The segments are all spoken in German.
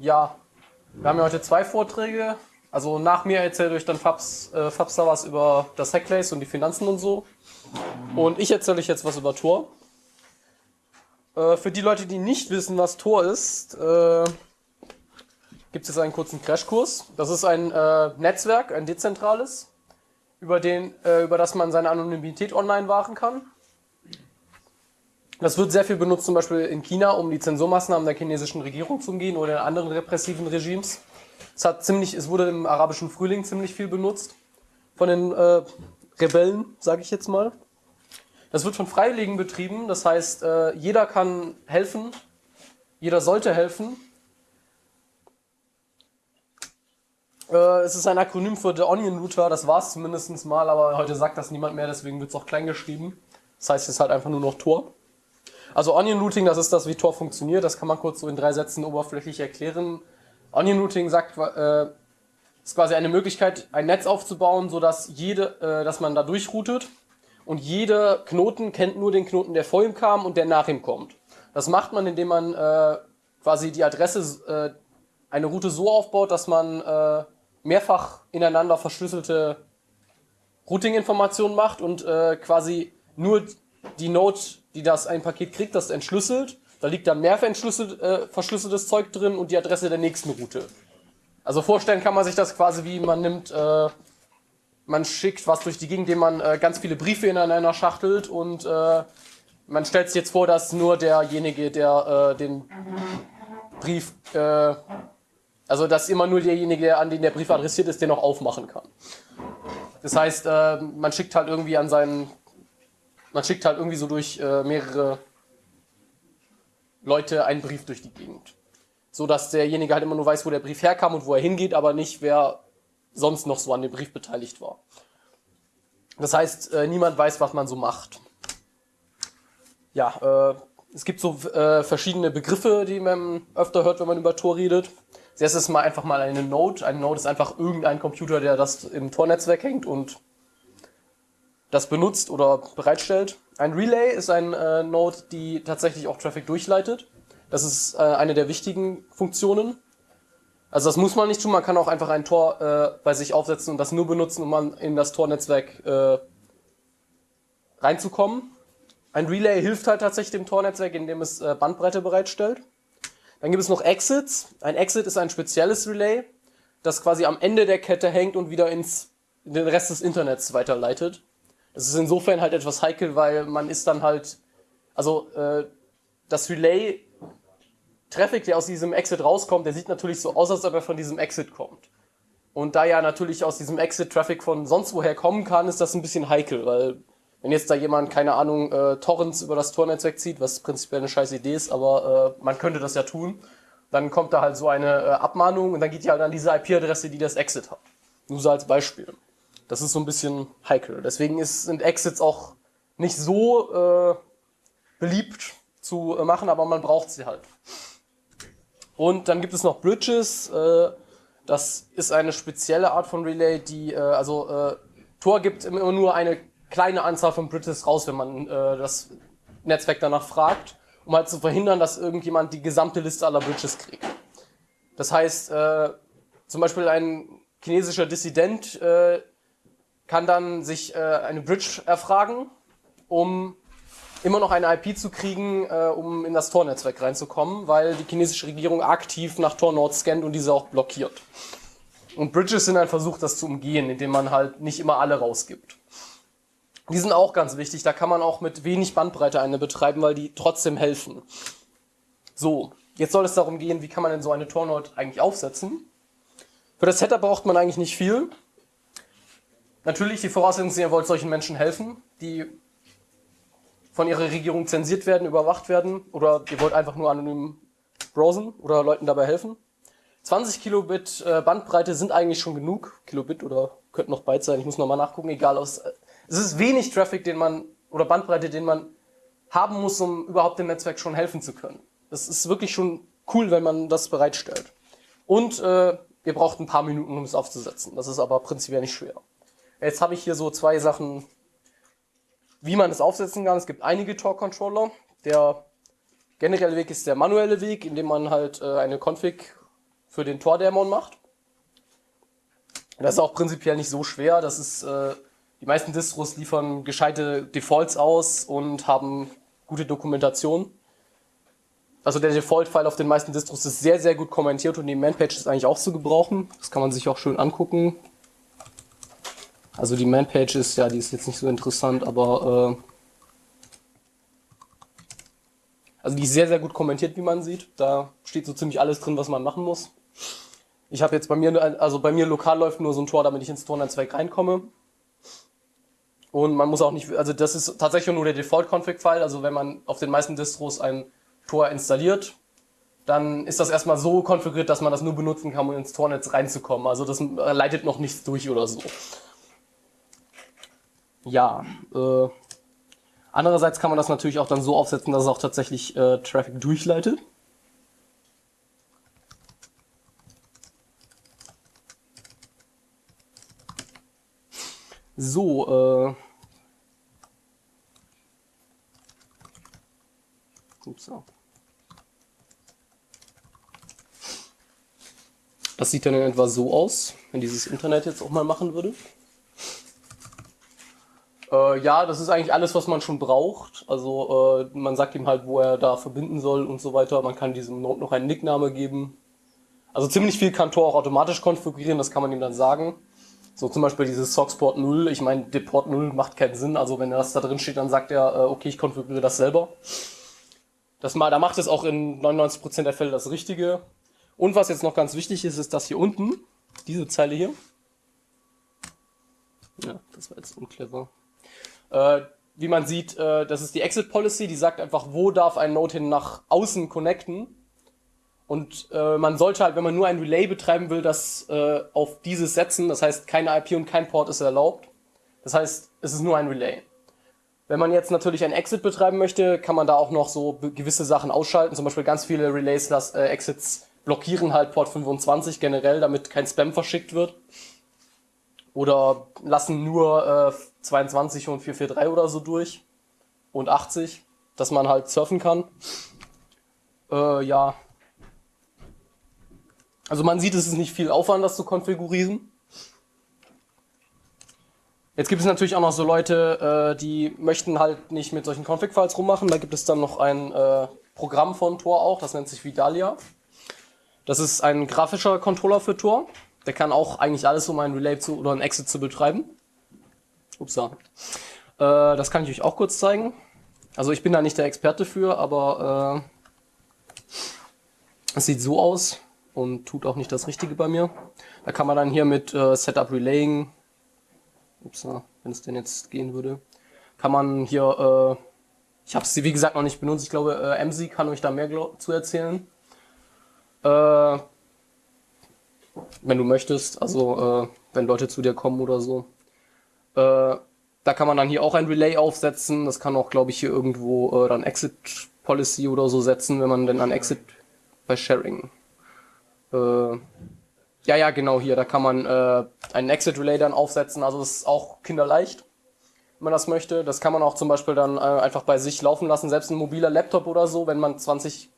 Ja, wir haben ja heute zwei Vorträge. Also nach mir erzählt euch dann Fabs, äh, Fabster was über das Hackplace und die Finanzen und so. Und ich erzähle euch jetzt was über Tor. Äh, für die Leute, die nicht wissen, was Tor ist, äh, gibt es jetzt einen kurzen Crashkurs. Das ist ein äh, Netzwerk, ein dezentrales, über, den, äh, über das man seine Anonymität online wahren kann. Das wird sehr viel benutzt, zum Beispiel in China, um die Zensurmaßnahmen der chinesischen Regierung zu umgehen oder in anderen repressiven Regimes. Es, hat ziemlich, es wurde im arabischen Frühling ziemlich viel benutzt von den äh, Rebellen, sage ich jetzt mal. Das wird von Freiwilligen betrieben, das heißt, äh, jeder kann helfen, jeder sollte helfen. Äh, es ist ein Akronym für The Onion Router, das war es zumindest mal, aber heute sagt das niemand mehr, deswegen wird es auch klein geschrieben. Das heißt, es ist halt einfach nur noch Tor. Also Onion Routing, das ist das, wie Tor funktioniert. Das kann man kurz so in drei Sätzen oberflächlich erklären. Onion Routing sagt, äh, ist quasi eine Möglichkeit, ein Netz aufzubauen, sodass jede, äh, dass man da durchroutet und jeder Knoten kennt nur den Knoten, der vor ihm kam und der nach ihm kommt. Das macht man, indem man äh, quasi die Adresse, äh, eine Route so aufbaut, dass man äh, mehrfach ineinander verschlüsselte Routing-Informationen macht und äh, quasi nur die Node die das ein Paket kriegt, das entschlüsselt. Da liegt dann mehr äh, verschlüsseltes Zeug drin und die Adresse der nächsten Route. Also vorstellen kann man sich das quasi wie man nimmt, äh, man schickt was durch die Gegend, indem man äh, ganz viele Briefe ineinander schachtelt und äh, man stellt sich jetzt vor, dass nur derjenige, der äh, den Brief, äh, also dass immer nur derjenige, an den der Brief adressiert ist, den auch aufmachen kann. Das heißt, man schickt halt irgendwie an seinen man schickt halt irgendwie so durch äh, mehrere Leute einen Brief durch die Gegend. So dass derjenige halt immer nur weiß, wo der Brief herkam und wo er hingeht, aber nicht, wer sonst noch so an dem Brief beteiligt war. Das heißt, äh, niemand weiß, was man so macht. Ja, äh, es gibt so äh, verschiedene Begriffe, die man öfter hört, wenn man über Tor redet. Das erste ist mal einfach mal eine Node. Eine Node ist einfach irgendein Computer, der das im Tor-Netzwerk hängt und das benutzt oder bereitstellt. Ein Relay ist ein äh, Node, die tatsächlich auch Traffic durchleitet. Das ist äh, eine der wichtigen Funktionen. Also das muss man nicht tun, man kann auch einfach ein Tor äh, bei sich aufsetzen und das nur benutzen, um in das Tor-Netzwerk äh, reinzukommen. Ein Relay hilft halt tatsächlich dem Tor-Netzwerk, indem es äh, Bandbreite bereitstellt. Dann gibt es noch Exits. Ein Exit ist ein spezielles Relay, das quasi am Ende der Kette hängt und wieder ins in den Rest des Internets weiterleitet. Das ist insofern halt etwas heikel, weil man ist dann halt, also äh, das Relay Traffic, der aus diesem Exit rauskommt, der sieht natürlich so aus, als ob er von diesem Exit kommt. Und da ja natürlich aus diesem Exit Traffic von sonst woher kommen kann, ist das ein bisschen heikel, weil wenn jetzt da jemand, keine Ahnung, äh, Torrents über das Tornetzwerk zieht, was prinzipiell eine scheiß Idee ist, aber äh, man könnte das ja tun, dann kommt da halt so eine äh, Abmahnung und dann geht die halt an diese IP-Adresse, die das Exit hat. Nur so als Beispiel. Das ist so ein bisschen heikel. Deswegen ist, sind Exits auch nicht so äh, beliebt zu äh, machen, aber man braucht sie halt. Und dann gibt es noch Bridges. Äh, das ist eine spezielle Art von Relay, die, äh, also äh, Tor gibt immer nur eine kleine Anzahl von Bridges raus, wenn man äh, das Netzwerk danach fragt, um halt zu verhindern, dass irgendjemand die gesamte Liste aller Bridges kriegt. Das heißt, äh, zum Beispiel ein chinesischer Dissident äh, kann dann sich äh, eine Bridge erfragen, um immer noch eine IP zu kriegen, äh, um in das Tor-Netzwerk reinzukommen, weil die chinesische Regierung aktiv nach Tor-Nord scannt und diese auch blockiert. Und Bridges sind ein Versuch, das zu umgehen, indem man halt nicht immer alle rausgibt. Die sind auch ganz wichtig, da kann man auch mit wenig Bandbreite eine betreiben, weil die trotzdem helfen. So, jetzt soll es darum gehen, wie kann man denn so eine Tor-Node eigentlich aufsetzen. Für das Setup braucht man eigentlich nicht viel. Natürlich, die Voraussetzung ist, ihr wollt solchen Menschen helfen, die von ihrer Regierung zensiert werden, überwacht werden oder ihr wollt einfach nur anonym browsen oder Leuten dabei helfen. 20 Kilobit äh, Bandbreite sind eigentlich schon genug. Kilobit oder könnten noch Byte sein, ich muss nochmal nachgucken, egal. Aus, äh, es ist wenig Traffic, den man, oder Bandbreite, den man haben muss, um überhaupt dem Netzwerk schon helfen zu können. Das ist wirklich schon cool, wenn man das bereitstellt. Und äh, ihr braucht ein paar Minuten, um es aufzusetzen. Das ist aber prinzipiell nicht schwer. Jetzt habe ich hier so zwei Sachen, wie man das aufsetzen kann. Es gibt einige Tor-Controller. Der generelle Weg ist der manuelle Weg, indem man halt äh, eine Config für den Tordämon macht. Das ist auch prinzipiell nicht so schwer. Das ist, äh, die meisten Distros liefern gescheite Defaults aus und haben gute Dokumentation. Also der Default-File auf den meisten Distros ist sehr, sehr gut kommentiert und die Man-Page ist eigentlich auch zu gebrauchen. Das kann man sich auch schön angucken. Also die Man-Page ist, ja, die ist jetzt nicht so interessant, aber äh, also die ist sehr, sehr gut kommentiert, wie man sieht. Da steht so ziemlich alles drin, was man machen muss. Ich habe jetzt bei mir, also bei mir lokal läuft nur so ein Tor, damit ich ins Tornetzwerk reinkomme. Und man muss auch nicht, also das ist tatsächlich nur der Default-Config-File. Also wenn man auf den meisten Distros ein Tor installiert, dann ist das erstmal so konfiguriert, dass man das nur benutzen kann, um ins Tornetz reinzukommen. Also das leitet noch nichts durch oder so. Ja, äh, andererseits kann man das natürlich auch dann so aufsetzen, dass es auch tatsächlich äh, Traffic durchleitet. So, äh. Ups. Das sieht dann in etwa so aus, wenn dieses Internet jetzt auch mal machen würde. Äh, ja, das ist eigentlich alles, was man schon braucht. Also äh, man sagt ihm halt, wo er da verbinden soll und so weiter. Man kann diesem Node noch einen Nickname geben. Also ziemlich viel kann Tor auch automatisch konfigurieren, das kann man ihm dann sagen. So zum Beispiel dieses Socksport 0, ich meine, Deport 0 macht keinen Sinn, also wenn das da drin steht, dann sagt er, äh, okay, ich konfiguriere das selber. Das mal, da macht es auch in 99% der Fälle das Richtige. Und was jetzt noch ganz wichtig ist, ist das hier unten, diese Zeile hier. Ja, das war jetzt unclever. Äh, wie man sieht, äh, das ist die Exit Policy, die sagt einfach, wo darf ein Node hin nach außen connecten. Und äh, man sollte halt, wenn man nur ein Relay betreiben will, das äh, auf dieses setzen. Das heißt, keine IP und kein Port ist erlaubt. Das heißt, es ist nur ein Relay. Wenn man jetzt natürlich ein Exit betreiben möchte, kann man da auch noch so gewisse Sachen ausschalten. Zum Beispiel ganz viele Relays, das, äh, Exits blockieren halt Port 25 generell, damit kein Spam verschickt wird. Oder lassen nur äh, 22 und 443 oder so durch. Und 80, dass man halt surfen kann. Äh, ja, also man sieht, es ist nicht viel Aufwand, das zu konfigurieren. Jetzt gibt es natürlich auch noch so Leute, äh, die möchten halt nicht mit solchen Config-Files rummachen. Da gibt es dann noch ein äh, Programm von Tor auch, das nennt sich Vidalia. Das ist ein grafischer Controller für Tor. Der kann auch eigentlich alles, um ein Relay zu, oder ein Exit zu betreiben. Upsa. Äh, das kann ich euch auch kurz zeigen. Also ich bin da nicht der Experte für, aber äh, es sieht so aus und tut auch nicht das Richtige bei mir. Da kann man dann hier mit äh, Setup Relaying, ups, wenn es denn jetzt gehen würde, kann man hier, äh, ich habe es wie gesagt noch nicht benutzt, ich glaube äh, MC kann euch da mehr zu erzählen. Äh, wenn du möchtest, also äh, wenn Leute zu dir kommen oder so. Äh, da kann man dann hier auch ein Relay aufsetzen. Das kann auch, glaube ich, hier irgendwo äh, dann Exit Policy oder so setzen, wenn man denn an Exit bei Sharing äh, ja, ja, genau hier. Da kann man äh, einen Exit Relay dann aufsetzen. Also das ist auch kinderleicht, wenn man das möchte. Das kann man auch zum Beispiel dann äh, einfach bei sich laufen lassen. Selbst ein mobiler Laptop oder so, wenn man 20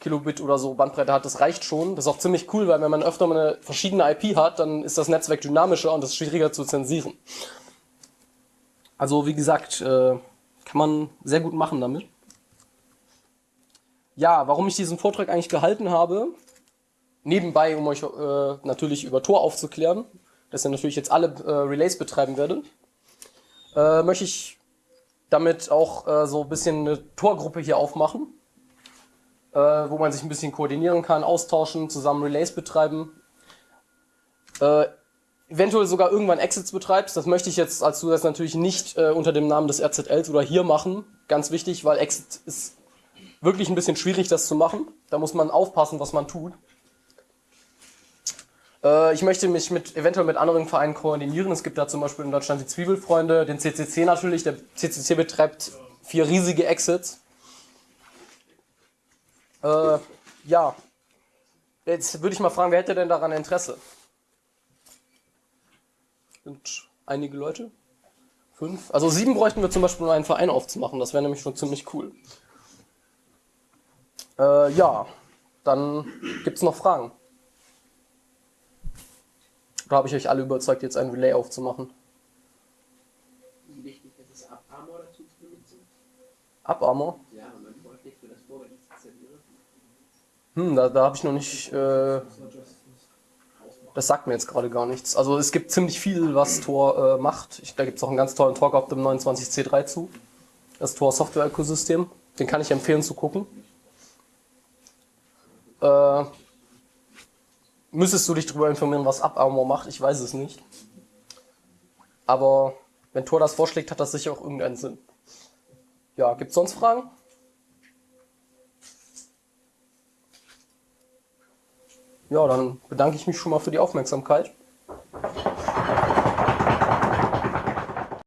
Kilobit oder so Bandbreite hat, das reicht schon. Das ist auch ziemlich cool, weil wenn man öfter mal eine verschiedene IP hat, dann ist das Netzwerk dynamischer und das ist schwieriger zu zensieren. Also wie gesagt, äh, kann man sehr gut machen damit. Ja, warum ich diesen Vortrag eigentlich gehalten habe, nebenbei, um euch äh, natürlich über Tor aufzuklären, dass ihr natürlich jetzt alle äh, Relays betreiben werdet, äh, möchte ich damit auch äh, so ein bisschen eine Torgruppe hier aufmachen, äh, wo man sich ein bisschen koordinieren kann, austauschen, zusammen Relays betreiben. Eventuell sogar irgendwann Exits betreibst. Das möchte ich jetzt als Zusatz natürlich nicht äh, unter dem Namen des RZLs oder hier machen. Ganz wichtig, weil Exit ist wirklich ein bisschen schwierig, das zu machen. Da muss man aufpassen, was man tut. Äh, ich möchte mich mit, eventuell mit anderen Vereinen koordinieren. Es gibt da zum Beispiel in Deutschland die Zwiebelfreunde, den CCC natürlich. Der CCC betreibt vier riesige Exits. Äh, ja, jetzt würde ich mal fragen, wer hätte denn daran Interesse? Sind einige Leute? Fünf? Also sieben bräuchten wir zum Beispiel, um einen Verein aufzumachen. Das wäre nämlich schon ziemlich cool. Äh, ja, dann gibt es noch Fragen. Oder habe ich euch alle überzeugt, jetzt ein Relay aufzumachen? Wie wichtig ist es, Armor dazu zu benutzen? Up-Armor? Ja, man vorschlägt für das installiere. Hm, da, da habe ich noch nicht. Äh, das sagt mir jetzt gerade gar nichts. Also es gibt ziemlich viel, was Tor äh, macht. Ich, da gibt es auch einen ganz tollen Talk auf dem 29C3 zu. Das Tor Software Ökosystem. Den kann ich empfehlen zu gucken. Äh, müsstest du dich darüber informieren, was Up-Armor macht? Ich weiß es nicht. Aber wenn Tor das vorschlägt, hat das sicher auch irgendeinen Sinn. Ja, gibt es sonst Fragen? Ja, dann bedanke ich mich schon mal für die Aufmerksamkeit.